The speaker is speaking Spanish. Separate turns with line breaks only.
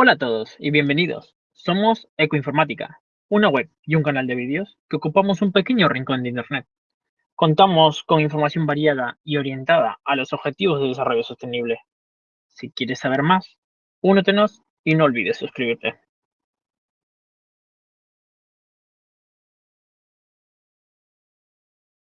Hola a todos y bienvenidos. Somos Ecoinformática, una web y un canal de vídeos que ocupamos un pequeño rincón de Internet. Contamos con información variada y orientada a los objetivos de desarrollo sostenible. Si quieres saber más, únetenos y no olvides suscribirte.